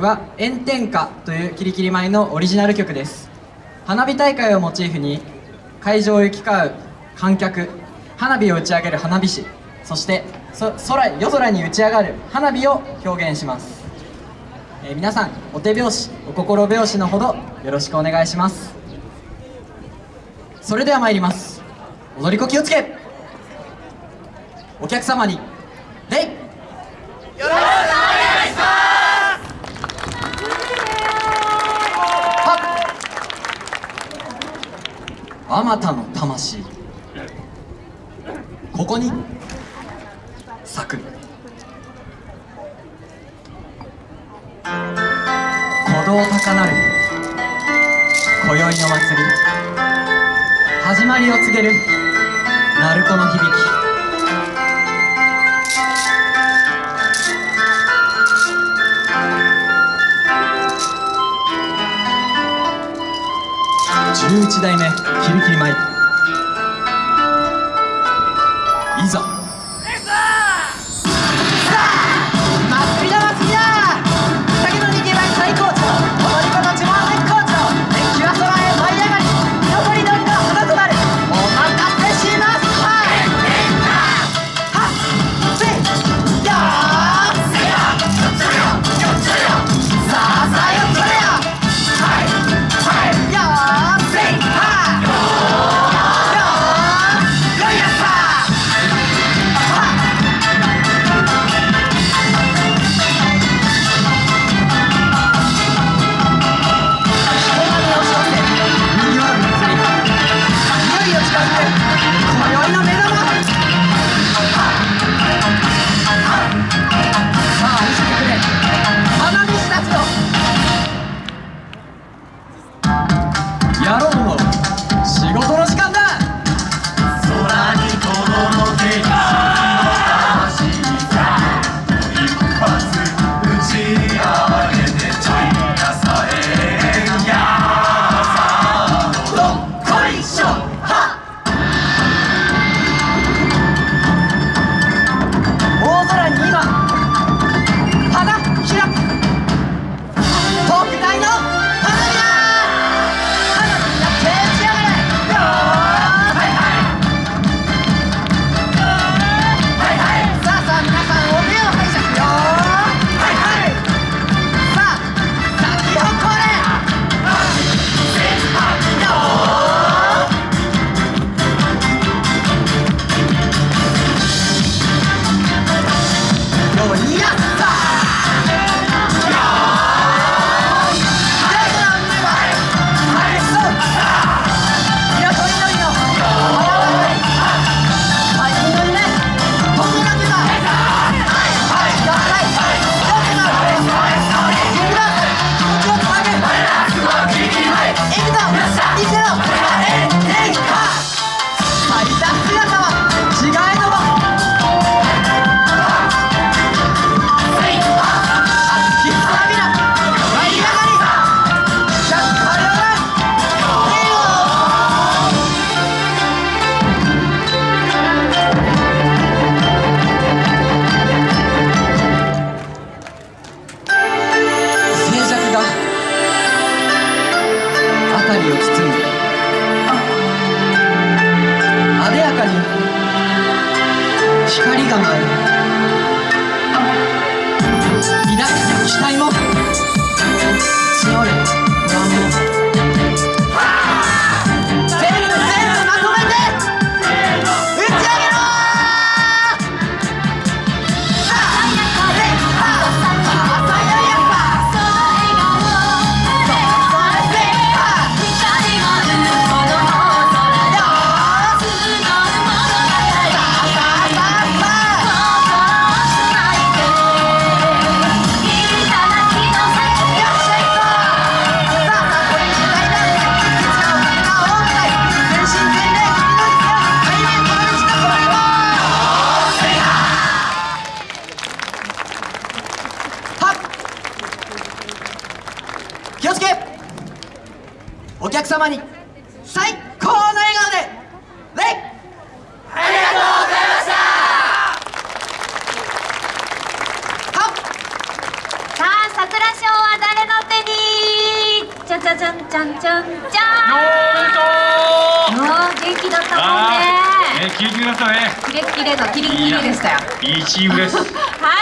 は「炎天下」というキリキリ舞のオリジナル曲です。花火大会をモチーフに会場を行き交う観客花火を打ち上げる花火師そして空夜空に打ち上がる花火を表現します、えー皆さんお手拍子お心拍子のほどよろしくお願いします。それでは参ります。踊り子気をつけ。お客様に礼あまたの魂。ここに。咲く。鼓動高鳴る。今宵の祭り。始まりを告げる。鳴子の響き。11代目キリキリ舞いざ。光が舞う。気をつけ。お客様に最高の笑顔で礼ありがとうございました。はっさあ桜賞はゃじゃんじゃんじゃんじおめでとゃんうもう元気だったもんあねーねキレキレだったねキレッキレのキリンキリでしたよ。いいチームです。はい